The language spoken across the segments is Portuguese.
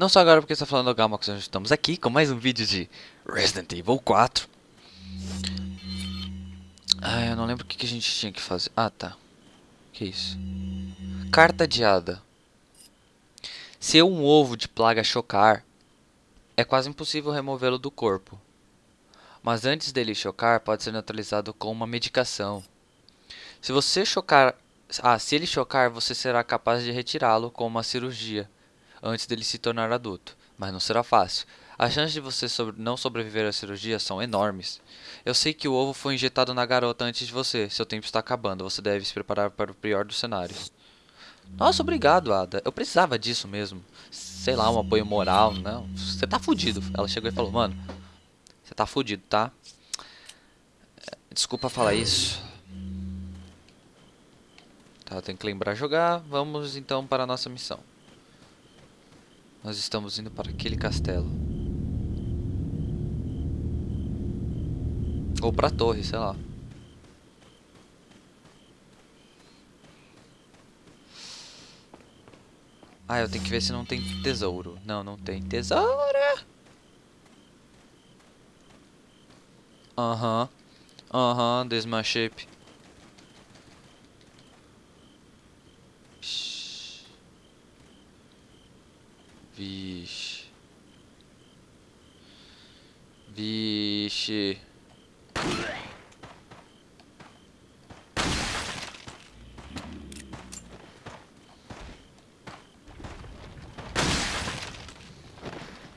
Não só agora porque está falando do Gamax, nós estamos aqui com mais um vídeo de Resident Evil 4. Ah, eu não lembro o que, que a gente tinha que fazer. Ah, tá. Que isso? Carta adiada. Se um ovo de plaga chocar, é quase impossível removê-lo do corpo. Mas antes dele chocar, pode ser neutralizado com uma medicação. Se você chocar... Ah, se ele chocar, você será capaz de retirá-lo com uma cirurgia antes dele se tornar adulto, mas não será fácil. As chances de você não sobreviver à cirurgia são enormes. Eu sei que o ovo foi injetado na garota antes de você. Seu tempo está acabando. Você deve se preparar para o pior dos cenários. Nossa, obrigado, Ada. Eu precisava disso mesmo. Sei lá, um apoio moral. Não, você tá fudido. Ela chegou e falou, mano, você tá fudido, tá? Desculpa falar isso. Tá, tem que lembrar jogar. Vamos então para a nossa missão. Nós estamos indo para aquele castelo. Ou para a torre, sei lá. Ah, eu tenho que ver se não tem tesouro. Não, não tem tesouro. Aham. Uh Aham, -huh. uh -huh. shape. Vixe. Vixe.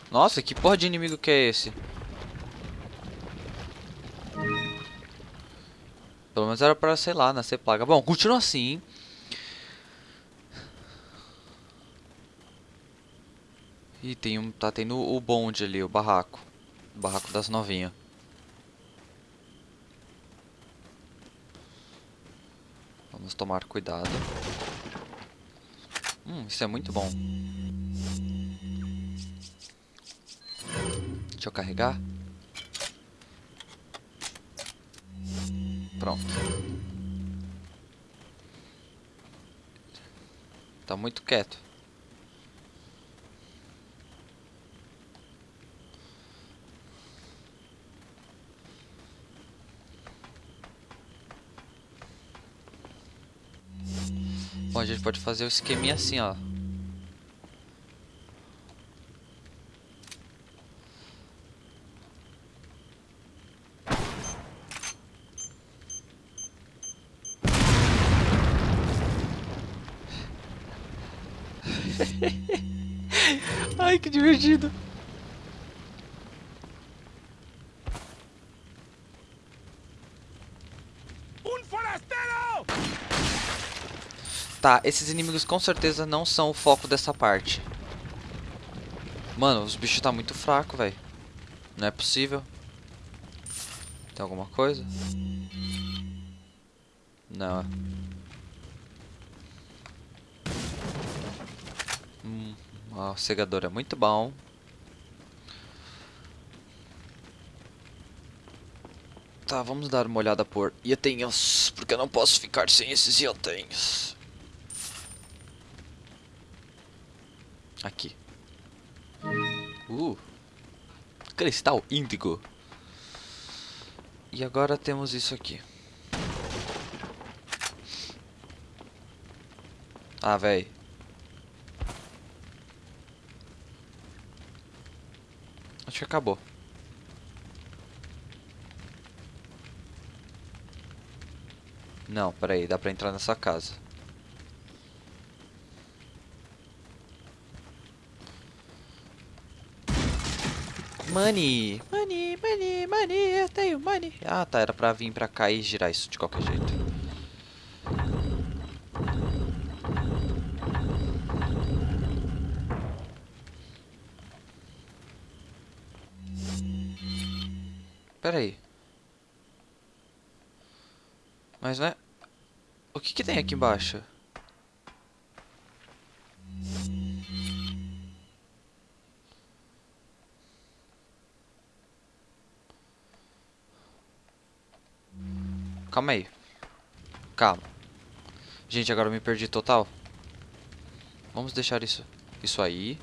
Nossa, que porra de inimigo que é esse? Pelo menos era pra, sei lá, nascer plaga. Bom, continua assim. E tem um, tá tendo o bonde ali, o barraco. Barraco das novinhas. Vamos tomar cuidado. Hum, isso é muito bom. Deixa eu carregar. Pronto. Tá muito quieto. A gente pode fazer o esqueminha assim, ó. Ai, que divertido. Tá, esses inimigos com certeza não são o foco dessa parte. Mano, os bichos tá muito fraco, velho. Não é possível. Tem alguma coisa? Não. Hum, ó, o cegador é muito bom. Tá, vamos dar uma olhada por itens, porque eu não posso ficar sem esses itens. Aqui. Uh. Cristal índigo. E agora temos isso aqui. Ah, velho. Acho que acabou. Não, peraí, dá pra entrar nessa casa. Money, money, money, money, eu tenho money. Ah, tá, era pra vir pra cá e girar isso de qualquer jeito. Pera aí. Mas não é... O que que tem aqui embaixo? Calma aí. Calma. Gente, agora eu me perdi total. Vamos deixar isso, isso aí.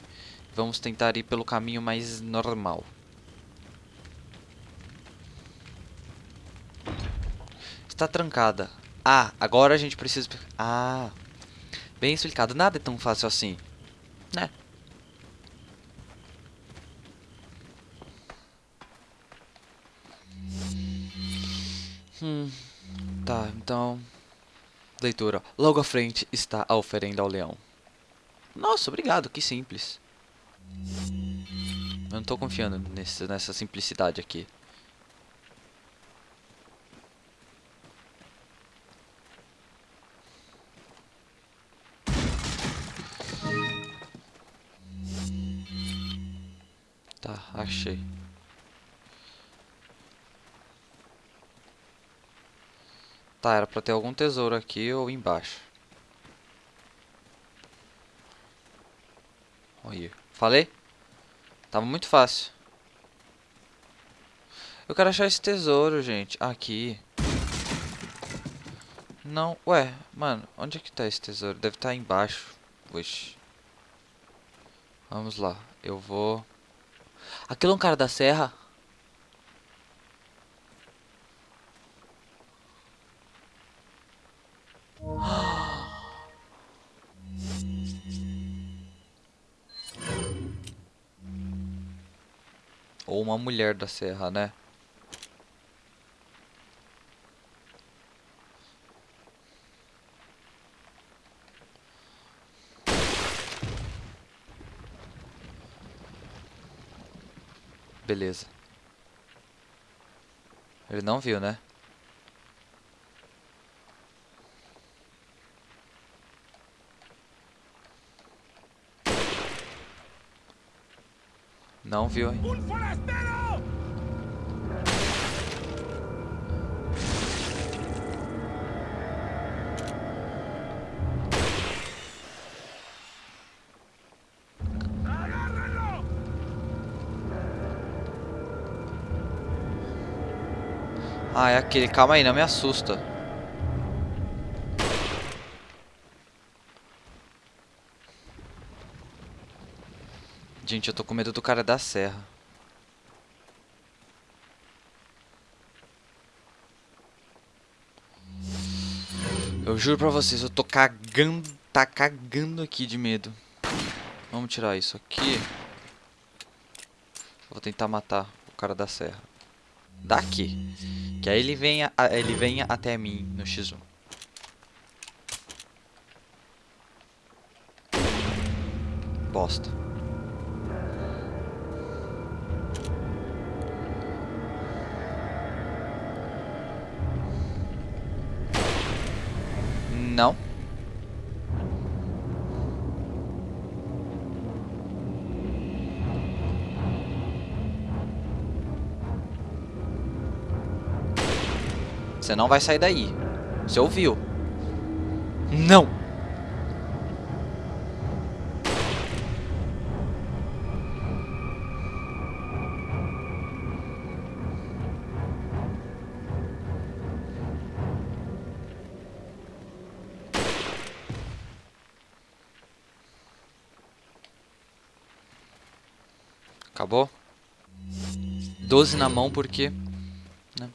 Vamos tentar ir pelo caminho mais normal. Está trancada. Ah, agora a gente precisa... Ah, bem explicado. Nada é tão fácil assim. Né? Hum, tá, então... Leitura. Logo à frente está a oferenda ao leão. Nossa, obrigado, que simples. Eu não tô confiando nesse, nessa simplicidade aqui. Tá, era pra ter algum tesouro aqui ou embaixo. Olha, falei? Tava muito fácil. Eu quero achar esse tesouro, gente. Aqui. Não, ué, mano, onde é que tá esse tesouro? Deve estar tá embaixo. Oxi. Vamos lá, eu vou... Aquilo é um cara da serra? Uma mulher da serra, né? Beleza. Ele não viu, né? Não viu, hein? Ah, é aquele. Calma aí, não me assusta. Gente, eu tô com medo do cara da serra. Eu juro pra vocês, eu tô cagando, tá cagando aqui de medo. Vamos tirar isso aqui. Vou tentar matar o cara da serra. Daqui. Que aí ele venha, ele venha até mim no X1. Bosta. Não. Você não vai sair daí. Você ouviu? Não! Acabou? 12 na mão porque... Né?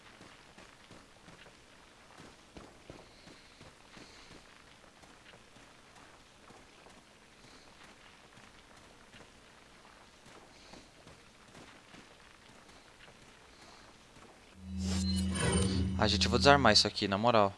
A gente, eu vou desarmar isso aqui, na moral.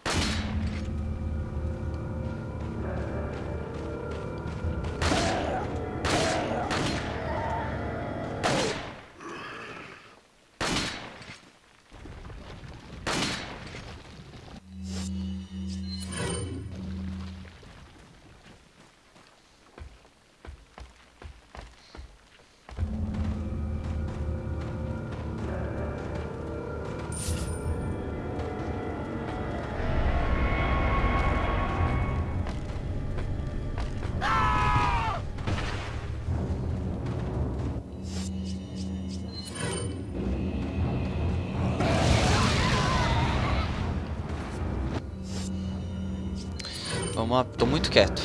uma... Tô muito quieto.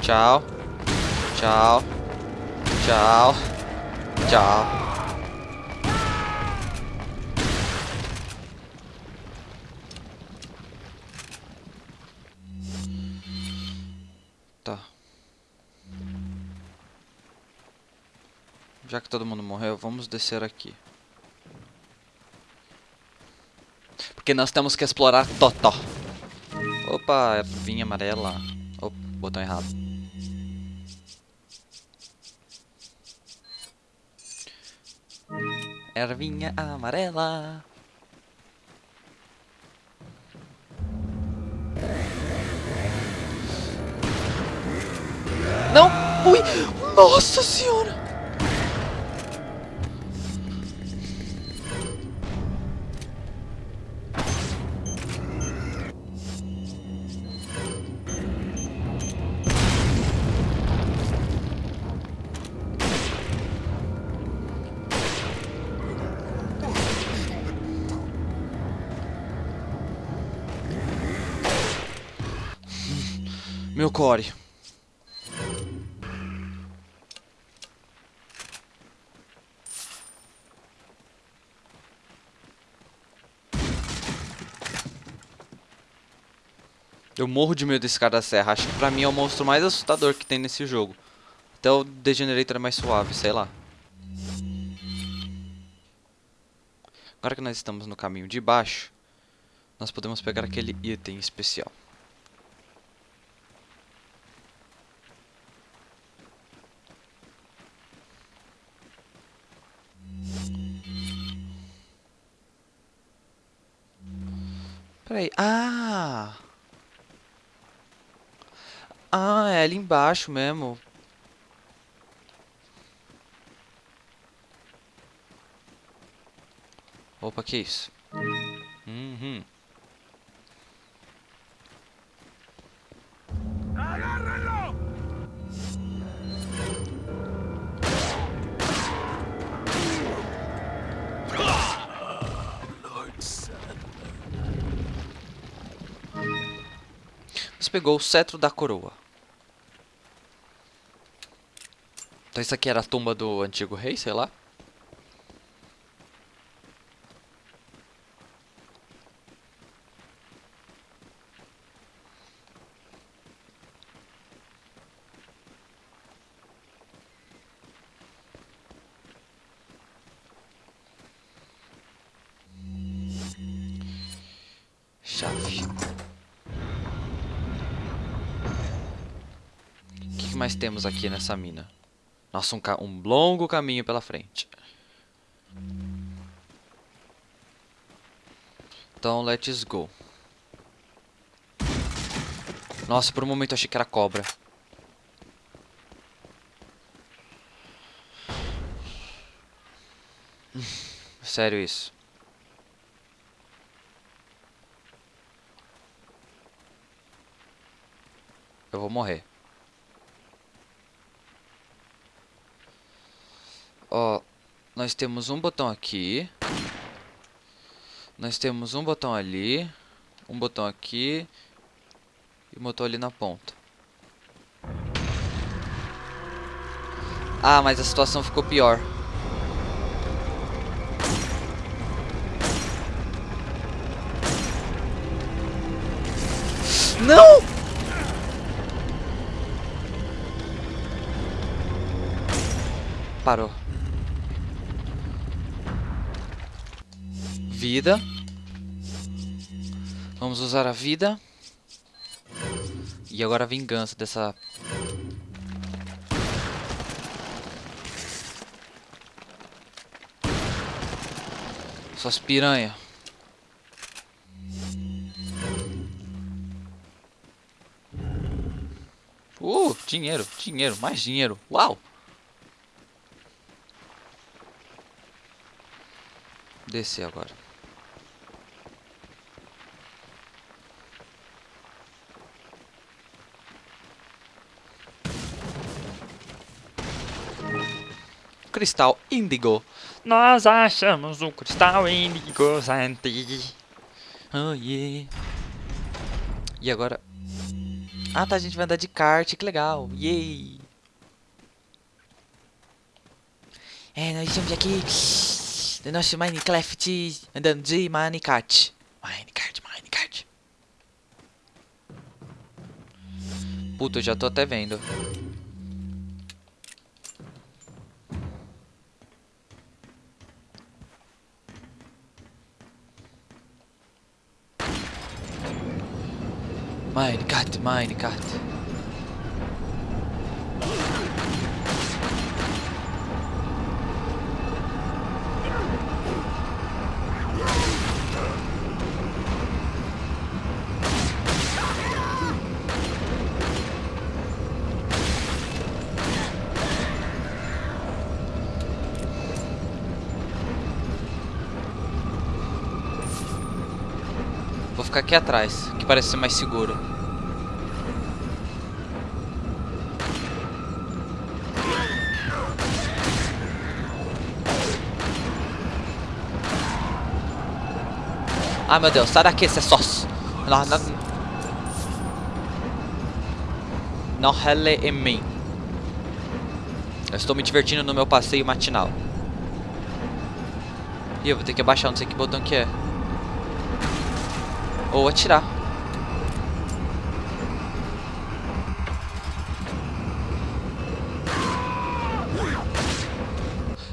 Tchau. Tchau. Tchau. Tchau. Tá. Já que todo mundo morreu, vamos descer aqui. Porque nós temos que explorar Totó. Opa, vinha amarela. Opa, botão errado. Ervinha amarela. Não! Ui! Nossa senhora! Meu core. Eu morro de medo desse cara da serra. Acho que pra mim é o monstro mais assustador que tem nesse jogo. Até o Degenerator é mais suave, sei lá. Agora que nós estamos no caminho de baixo, nós podemos pegar aquele item especial. Peraí. Ah! Ah, é ali embaixo mesmo. Opa, que isso? Pegou o cetro da coroa. Então isso aqui era a tumba do antigo rei, sei lá. Chave. O que, que mais temos aqui nessa mina? Nossa, um, um longo caminho pela frente. Então, let's go. Nossa, por um momento eu achei que era cobra. Sério isso. Eu vou morrer. Ó, nós temos um botão aqui. Nós temos um botão ali. Um botão aqui. E um botão ali na ponta. Ah, mas a situação ficou pior. Não! Parou. Vida. Vamos usar a vida. E agora a vingança dessa... Suas piranha. Uh, dinheiro, dinheiro, mais dinheiro. Uau! Descer agora. Cristal índigo. Nós achamos um cristal índigo, Santi. Oh yeah. E agora? Ah, tá, a gente vai andar de kart, que legal. Yay! É, nós estamos aqui no nosso Minecraft andando de Minecart. Minecart, Minecart. Puta, eu já tô até vendo. Minecart, Minecart. Vou ficar aqui atrás, que parece ser mais seguro. Ai meu Deus, sai daqui, você sós. Não, não, não rele em mim. Eu estou me divertindo no meu passeio matinal. E eu vou ter que abaixar, não sei que botão que é. Ou atirar.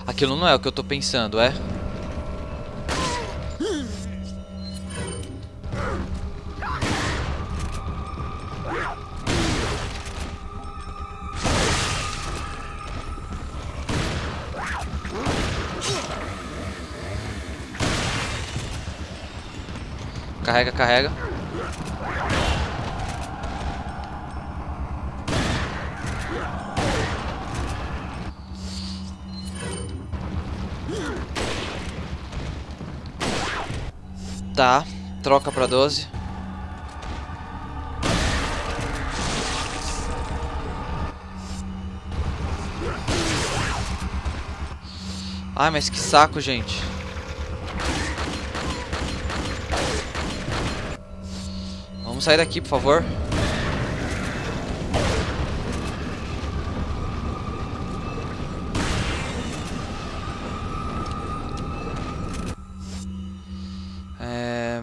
Aquilo não é o que eu tô pensando, é? Carrega, carrega. Tá, troca pra 12. Ai, mas que saco, gente. Vamos sair daqui, por favor. É...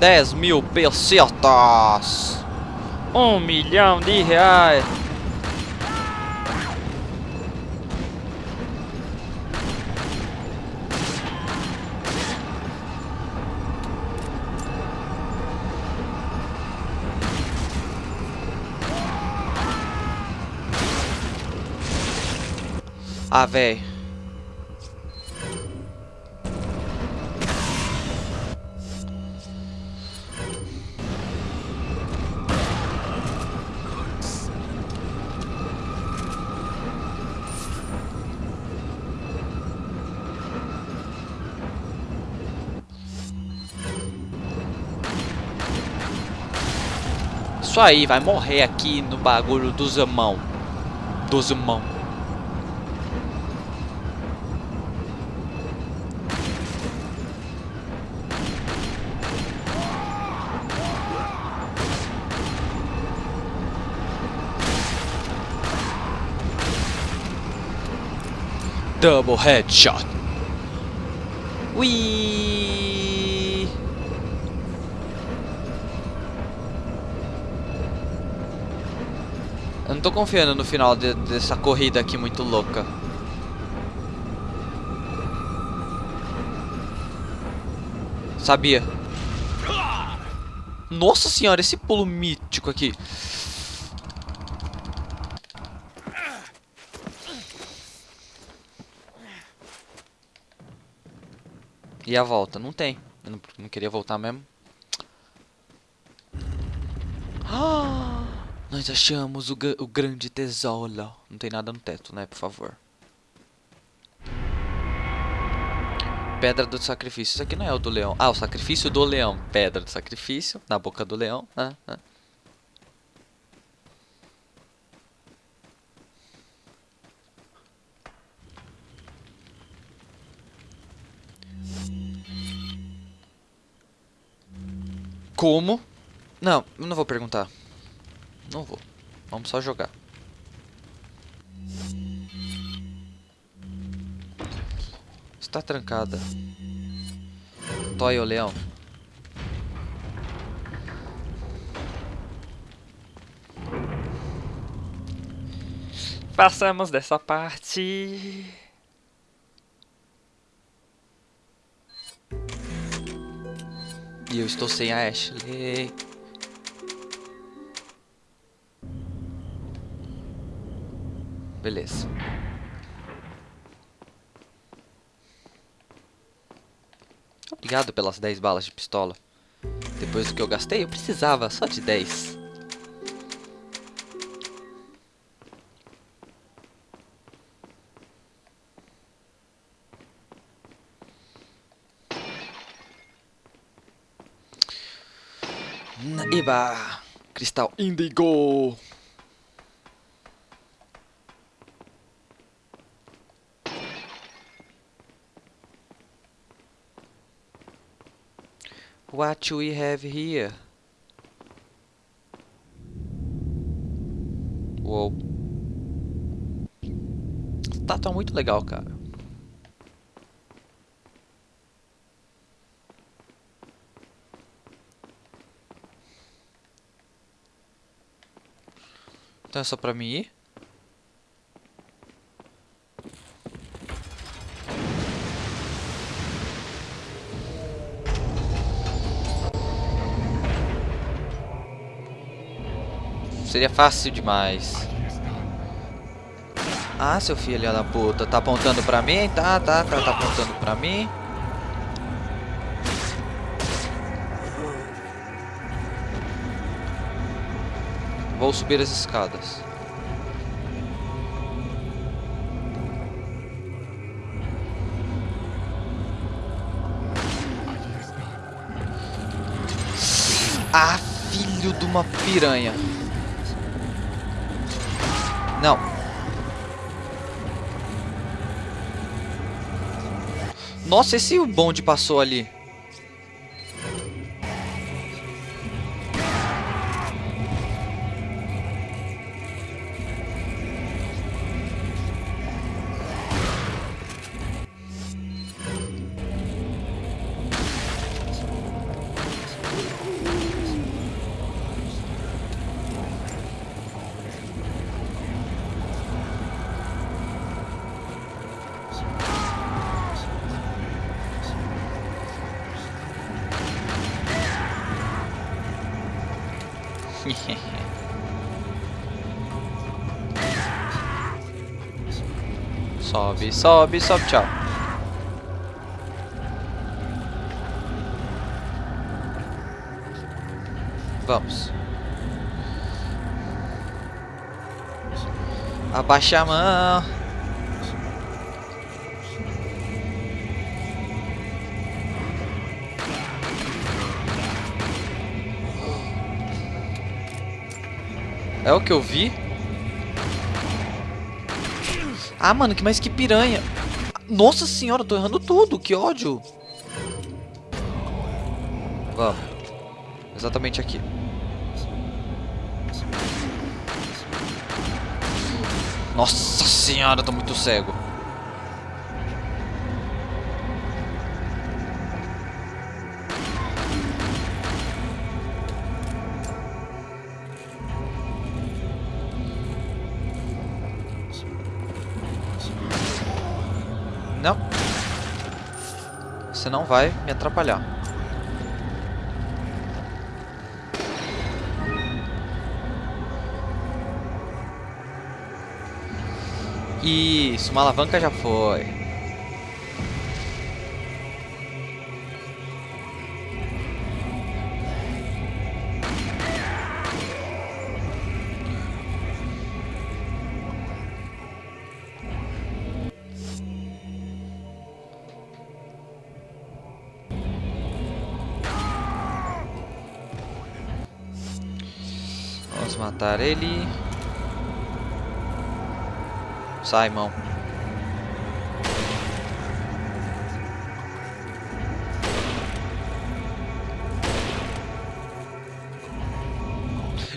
Dez mil pesetas. Um milhão de reais. Ah, véi. Isso aí, vai morrer aqui no bagulho dos mão. Dos mão. Double headshot. Ui. Eu não tô confiando no final de- dessa corrida aqui muito louca. Sabia. Nossa senhora, esse pulo mítico aqui. A volta? Não tem. Eu não, não queria voltar mesmo. Ah, nós achamos o, o grande tesouro. Não tem nada no teto, né? Por favor. Pedra do sacrifício. Isso aqui não é o do leão. Ah, o sacrifício do leão. Pedra do sacrifício. Na boca do leão. Ah, ah. Como? Não, eu não vou perguntar. Não vou. Vamos só jogar. Está trancada. Toy o leão. Passamos dessa parte. E eu estou sem a Ashley. Beleza. Obrigado pelas 10 balas de pistola. Depois do que eu gastei, eu precisava só de 10. Cristal Indigo! What we have here? Uou. Tá, muito legal, cara. Então é só pra mim ir? Seria fácil demais. Ah, seu filho da puta. Tá apontando pra mim? Tá, tá, tá, tá apontando pra mim. Vou subir as escadas. Ah, filho de uma piranha. Não. Nossa, esse bonde passou ali. sobe, sobe, sobe, tchau. Vamos. Abaixa a mão. É o que eu vi? Ah, mano, que mais que piranha. Nossa senhora, eu tô errando tudo. Que ódio. Vamos. Exatamente aqui. Nossa senhora, eu tô muito cego. Você não vai me atrapalhar. Isso, uma alavanca já foi. Vamos matar ele. Sai, mão.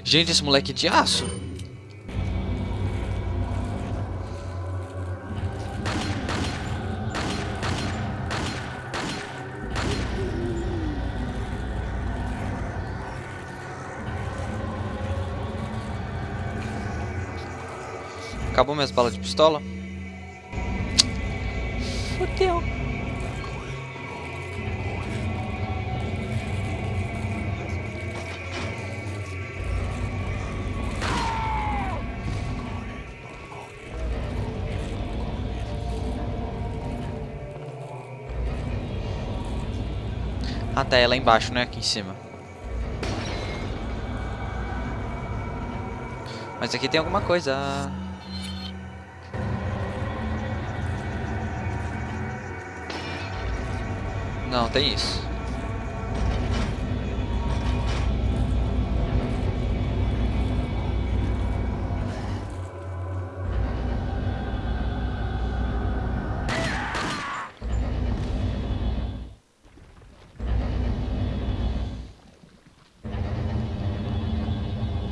Gente, esse moleque é de aço. Acabou minhas balas de pistola? Fudeu. Ah, tá, é lá embaixo, né? Aqui em cima. Mas aqui tem alguma coisa. Não, tem isso.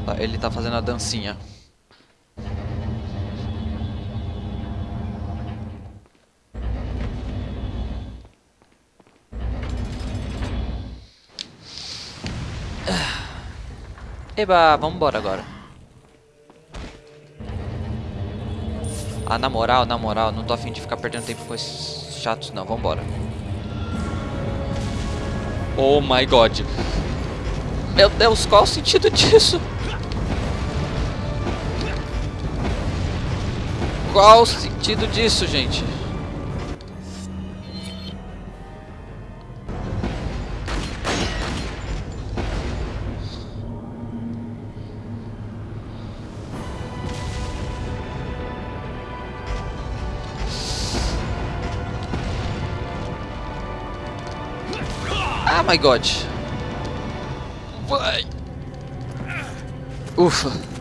Tá, Ele tá fazendo a dancinha. Eba, vamos embora agora. Ah, na moral, na moral, não tô afim de ficar perdendo tempo com esses chatos, não. Vambora. Oh my god. Meu Deus, qual o sentido disso? Qual o sentido disso, gente? My god. Vai. Ufa.